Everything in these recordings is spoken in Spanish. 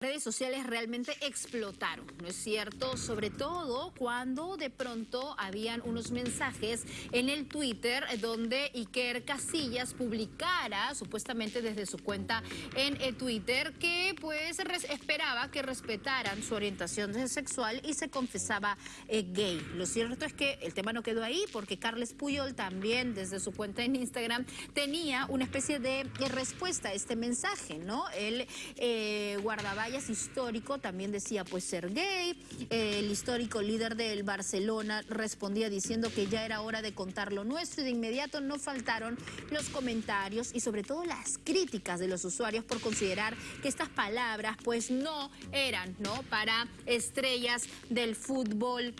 redes sociales realmente explotaron, ¿no es cierto? Sobre todo cuando de pronto habían unos mensajes en el Twitter donde Iker Casillas publicara supuestamente desde su cuenta en Twitter que pues esperaba que respetaran su orientación sexual y se confesaba eh, gay. Lo cierto es que el tema no quedó ahí porque Carles Puyol también desde su cuenta en Instagram tenía una especie de respuesta a este mensaje, ¿no? Él eh, guardaba histórico también decía pues ser gay. el histórico líder del Barcelona respondía diciendo que ya era hora de contar lo nuestro y de inmediato no faltaron los comentarios y sobre todo las críticas de los usuarios por considerar que estas palabras pues no eran ¿no? para estrellas del fútbol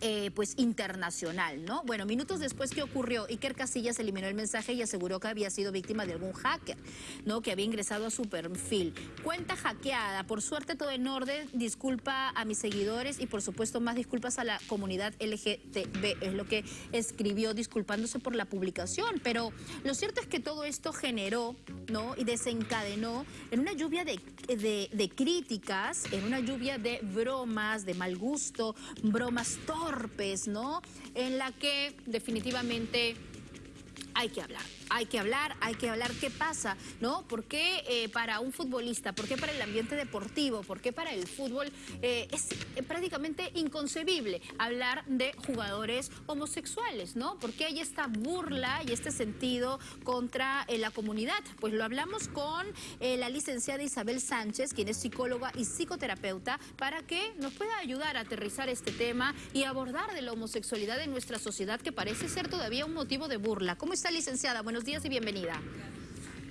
eh, pues internacional, ¿no? Bueno, minutos después que ocurrió, Iker Casillas eliminó el mensaje y aseguró que había sido víctima de algún hacker, ¿no? Que había ingresado a su perfil. Cuenta hackeada, por suerte todo en orden, disculpa a mis seguidores y por supuesto más disculpas a la comunidad LGTB, es lo que escribió disculpándose por la publicación, pero lo cierto es que todo esto generó, ¿no? Y desencadenó en una lluvia de, de críticas, en una lluvia de bromas, de mal gusto, bromas torpes, ¿no? En la que definitivamente hay que hablar hay que hablar, hay que hablar qué pasa, ¿no? ¿Por qué eh, para un futbolista, por qué para el ambiente deportivo, por qué para el fútbol eh, es eh, prácticamente inconcebible hablar de jugadores homosexuales, ¿no? ¿Por qué hay esta burla y este sentido contra la comunidad? Pues lo hablamos con la licenciada Isabel Sánchez, quien es psicóloga y psicoterapeuta, para que nos pueda ayudar a aterrizar este tema y abordar de la homosexualidad en nuestra sociedad que parece ser todavía un motivo de burla. ¿Cómo está, licenciada? Buenos días y bienvenida.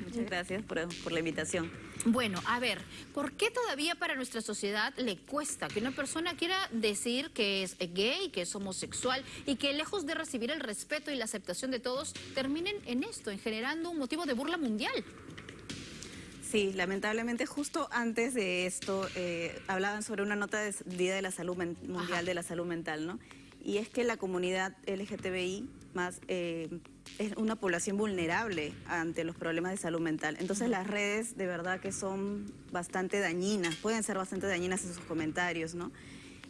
Muchas gracias por, la invitación. Bueno, a ver, ¿por qué todavía para nuestra sociedad le cuesta que una persona quiera decir que es gay, que es homosexual y que lejos de recibir el respeto y la aceptación de todos, terminen en esto, en generando un motivo de burla mundial? Sí, lamentablemente justo antes de esto eh, hablaban sobre una nota de Día de la Salud Mundial de la Salud Mental, ¿no? Y es que la comunidad LGTBI más... Eh, es una población vulnerable ante los problemas de salud mental. Entonces las redes de verdad que son bastante dañinas, pueden ser bastante dañinas en sus comentarios, ¿no?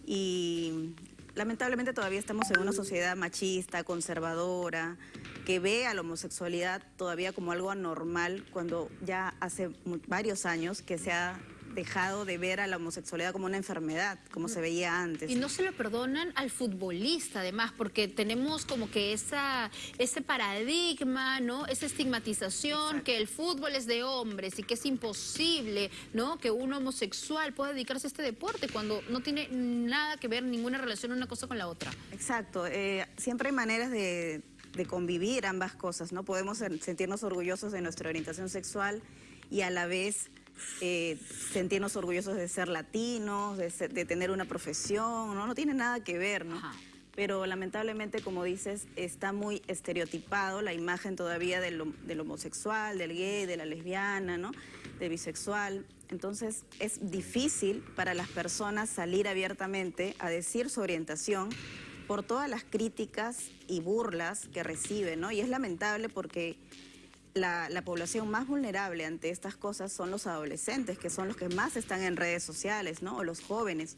Y lamentablemente todavía estamos en una sociedad machista, conservadora, que ve a la homosexualidad todavía como algo anormal cuando ya hace varios años que se ha dejado de ver a la homosexualidad como una enfermedad, como se veía antes. Y no se lo perdonan al futbolista, además, porque tenemos como que esa, ese paradigma, ¿no? Esa estigmatización que el fútbol es de hombres y que es imposible, ¿no? Que un homosexual pueda dedicarse a este deporte cuando no tiene nada que ver, ninguna relación una cosa con la otra. Exacto. Eh, siempre hay maneras de de convivir ambas cosas, ¿no? Podemos sentirnos orgullosos de nuestra orientación sexual y a la vez eh, sentirnos orgullosos de ser latinos, de, tener una profesión, ¿no? No tiene nada que ver, ¿no? Pero lamentablemente, como dices, está muy estereotipado la imagen todavía del, homosexual, del gay, de la lesbiana, ¿no? De bisexual. Entonces, es difícil para las personas salir abiertamente a decir su orientación por todas las críticas y burlas que reciben, ¿no? Y es lamentable porque la, población más vulnerable ante estas cosas son los adolescentes, que son los que más están en redes sociales, ¿no? O los jóvenes.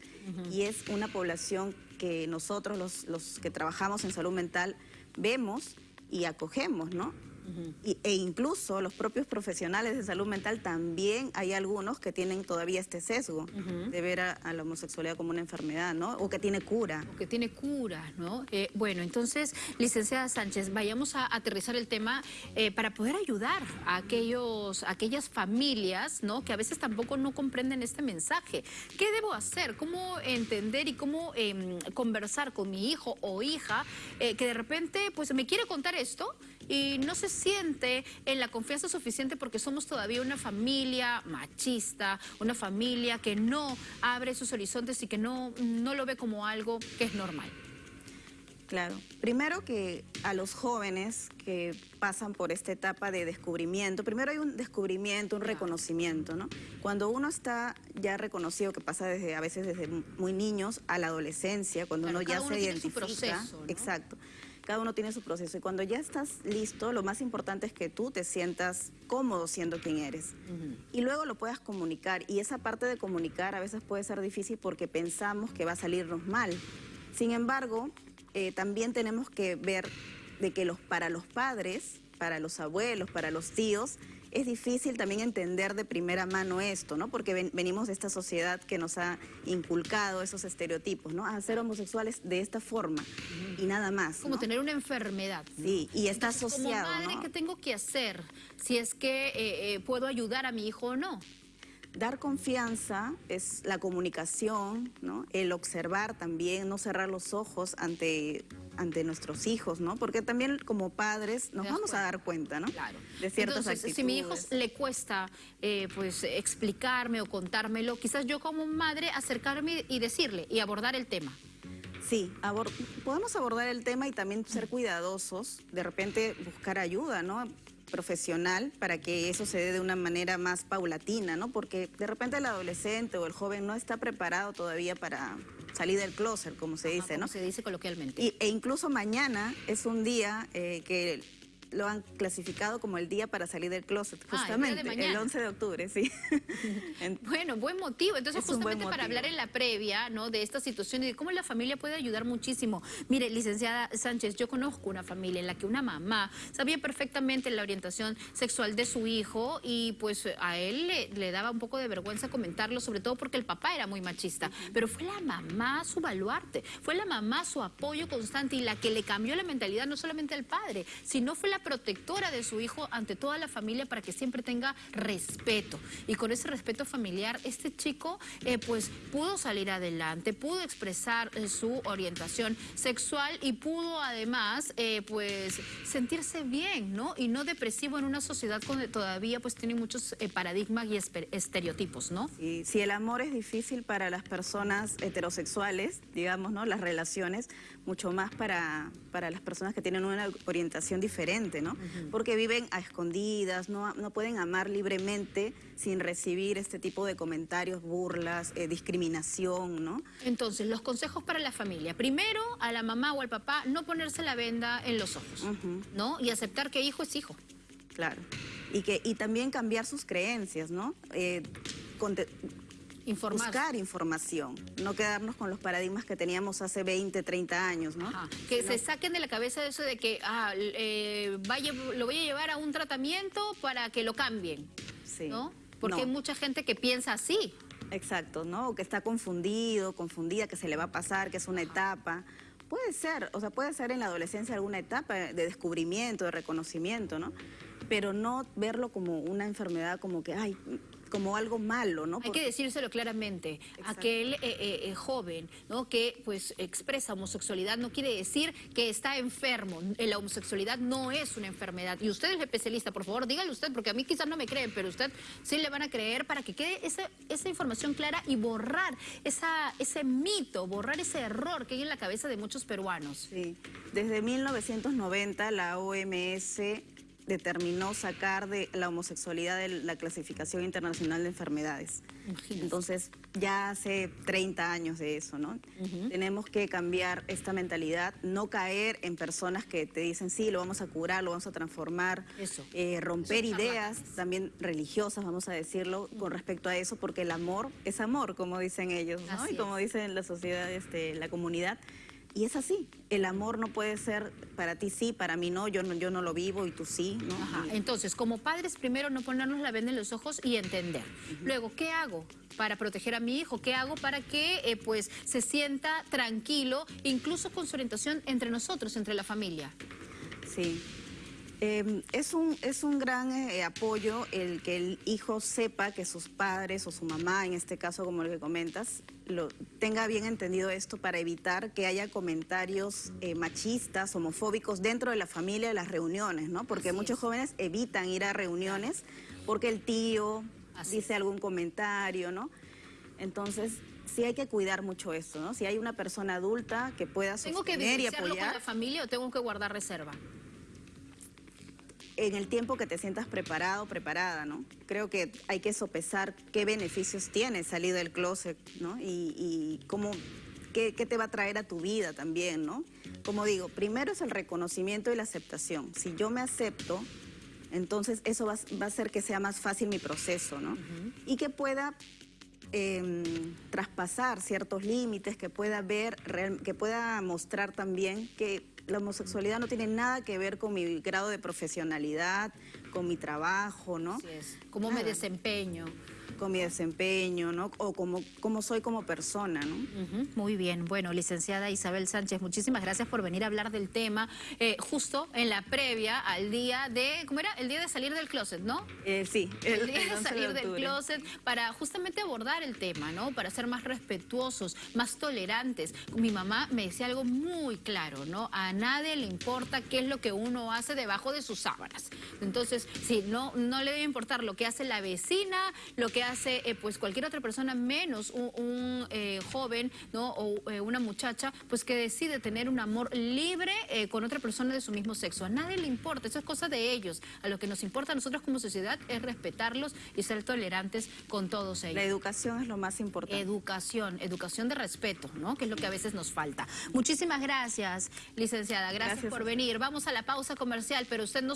Y es una población que nosotros, los, los que trabajamos en salud mental, vemos y acogemos, ¿no? E incluso los propios profesionales de salud mental también hay algunos que tienen todavía este sesgo de ver a, la homosexualidad como una enfermedad, ¿no? O que tiene cura. O que tiene cura, ¿no? Eh, bueno, entonces, licenciada Sánchez, vayamos a aterrizar el tema eh, para poder ayudar a, aquellos, aquellas familias, ¿no? Que a veces tampoco no comprenden este mensaje. ¿Qué debo hacer? ¿Cómo entender y cómo em, conversar con mi hijo o hija eh, que de repente, pues, me quiere contar esto y no se siente en la confianza suficiente porque somos todavía una familia machista, una familia que no abre sus horizontes y que no, no lo ve como algo que es normal. Claro. Primero que a los jóvenes que pasan por esta etapa de descubrimiento, primero hay un descubrimiento, un reconocimiento, ¿no? Cuando uno está ya reconocido, que pasa desde a veces desde muy niños a la adolescencia, cuando uno ya se identifica. Su proceso, Exacto cada uno tiene su proceso. Y cuando ya estás listo, lo más importante es que tú te sientas cómodo siendo quien eres. Y luego lo puedas comunicar. Y esa parte de comunicar a veces puede ser difícil porque pensamos que va a salirnos mal. Sin embargo, eh, también tenemos que ver de que los, para los padres, para los abuelos, para los tíos, es difícil también entender de primera mano esto, ¿no? Porque venimos de esta sociedad que nos ha inculcado esos estereotipos, ¿no? A ser homosexuales de esta forma y nada más. Como tener una enfermedad. Sí, y está asociado. Como madre, ¿qué tengo que hacer? Si es que eh, eh, puedo ayudar a mi hijo o no. Dar confianza es la comunicación, ¿no? el observar también, no cerrar los ojos ante, ante nuestros hijos, ¿no? porque también como padres nos vamos a dar cuenta ¿no? claro. de ciertas Entonces, Si a mi hijo le cuesta eh, pues, explicarme o contármelo, quizás yo como madre acercarme y decirle y abordar el tema. Sí, podemos abordar el tema y también ser cuidadosos, de repente buscar ayuda, ¿no? Profesional para que eso se dé de una manera más paulatina, ¿no? Porque de repente el adolescente o el joven no está preparado todavía para salir del closet, como se dice, ¿no? se dice coloquialmente. Y, e incluso mañana es un día eh, que lo han clasificado como el día para salir del closet, ah, justamente, el, 11 de octubre, sí. bueno, buen motivo. Entonces, justamente para hablar en la previa ¿no? de esta situación y de cómo la familia puede ayudar muchísimo. Mire, licenciada Sánchez, yo conozco una familia en la que una mamá sabía perfectamente la orientación sexual de su hijo y pues a él le, daba un poco de vergüenza comentarlo, sobre todo porque el papá era muy machista. Pero fue la mamá su baluarte, fue la mamá su apoyo constante y la que le cambió la mentalidad no solamente al padre, sino fue la protectora de su hijo ante toda la familia para que siempre tenga respeto. Y con ese respeto familiar, este chico eh, pues pudo salir adelante, pudo expresar eh, su orientación sexual y pudo además eh, pues sentirse bien, ¿no? Y no depresivo en una sociedad donde todavía pues tiene muchos paradigmas y estereotipos, ¿no? Y si el amor es difícil para las personas heterosexuales, digamos, ¿no? Las relaciones, mucho más para, para las personas que tienen una orientación diferente. Porque viven a escondidas, no, no, pueden amar libremente sin recibir este tipo de comentarios, burlas, eh, discriminación, ¿no? Entonces, los consejos para la familia. Primero, a la mamá o al papá, no ponerse la venda en los ojos, ¿no? Y aceptar que hijo es hijo. Claro. Y, que, y también cambiar sus creencias, ¿no? Eh, buscar información, no quedarnos con los paradigmas que teníamos hace 20, 30 años, ¿no? Que se saquen de la cabeza eso de que ah, eh, vaya, lo voy a llevar a un tratamiento para que lo cambien, sí. ¿no? Porque hay mucha gente que piensa así. Exacto, ¿no? que está confundido, confundida, que se le va a pasar, que es una etapa. Puede ser, o sea, puede ser en la adolescencia alguna etapa de descubrimiento, de reconocimiento, ¿no? Pero no verlo como una enfermedad, como que, ay, como algo malo, ¿no? Hay que decírselo claramente. Aquel eh, eh, eh, joven, ¿no? Que pues expresa homosexualidad no quiere decir que está enfermo. La homosexualidad no es una enfermedad. Y usted es especialista, por favor, dígale usted, porque a mí quizás no me creen, pero usted sí le van a creer para que quede esa, esa información clara y borrar esa, ese mito, borrar ese error que hay en la cabeza de muchos peruanos. Sí, desde 1990 la OMS determinó sacar de la homosexualidad de la clasificación internacional de enfermedades. Entonces, ya hace 30 años de eso, ¿no? Tenemos que cambiar esta mentalidad, no caer en personas que te dicen, sí, lo vamos a curar, lo vamos a transformar, eh, romper ideas también religiosas, vamos a decirlo, con respecto a eso, porque el amor es amor, como dicen ellos, ¿no? y como dicen la sociedad, este, la comunidad. Y es así, el amor no puede ser para ti sí, para mí no, yo no, yo no lo vivo y tú sí. ¿no? Entonces, como padres, primero no ponernos la venda en los ojos y entender. Luego, ¿qué hago para proteger a mi hijo? ¿Qué hago para que eh, pues, se sienta tranquilo, incluso con su orientación entre nosotros, entre la familia? Sí, Em, es, un, es un gran eh, apoyo el que el hijo sepa que sus padres o su mamá, en este caso como el que comentas, lo, tenga bien entendido esto para evitar que haya comentarios eh, machistas, homofóbicos dentro de la familia, de las reuniones, ¿no? Porque muchos jóvenes evitan ir a reuniones porque el tío dice algún comentario, ¿no? Entonces, sí hay que cuidar mucho esto, ¿no? Si hay una persona adulta que pueda sostener ¿Tengo que y apoyar... con la familia o tengo que guardar reserva? En el tiempo que te sientas preparado, preparada, ¿no? Creo que hay que sopesar qué beneficios tiene salir del closet, ¿no? Y, cómo qué, qué te va a traer a tu vida también, ¿no? Como digo, primero es el reconocimiento y la aceptación. Si yo me acepto, entonces eso va, va a hacer que sea más fácil mi proceso, ¿no? Y que pueda em, traspasar ciertos límites, que pueda ver, que pueda mostrar también que la homosexualidad no tiene nada que ver con mi grado de profesionalidad, con mi trabajo, ¿no? Así es. ¿Cómo me desempeño? Con mi desempeño, ¿no? O como, como soy como persona, ¿no? Muy bien. Bueno, licenciada Isabel Sánchez, muchísimas gracias por venir a hablar del tema eh, justo en la previa al día de, ¿cómo era? El día de salir del closet, ¿no? Eh, sí, El día el de 11 salir del closet para justamente abordar el tema, ¿no? Para ser más respetuosos, más tolerantes. Mi mamá me decía algo muy claro, ¿no? A nadie le importa qué es lo que uno hace debajo de sus sábanas. Entonces, sí, no, no le debe importar lo que hace la vecina, lo que hace eh, pues cualquier otra persona, menos un, un, eh, joven, ¿no? O eh, una muchacha, pues que decide tener un amor libre con otra persona de su mismo sexo. A nadie le importa, eso es cosa de ellos. A lo que nos importa a nosotros como sociedad es respetarlos y ser tolerantes con todos La ellos. educación es lo más importante. Educación, educación de respeto, ¿no? Que es lo que a veces nos falta. Muchísimas gracias, licenciada. Gracias, Gracias por venir. Vamos a la pausa comercial, pero usted no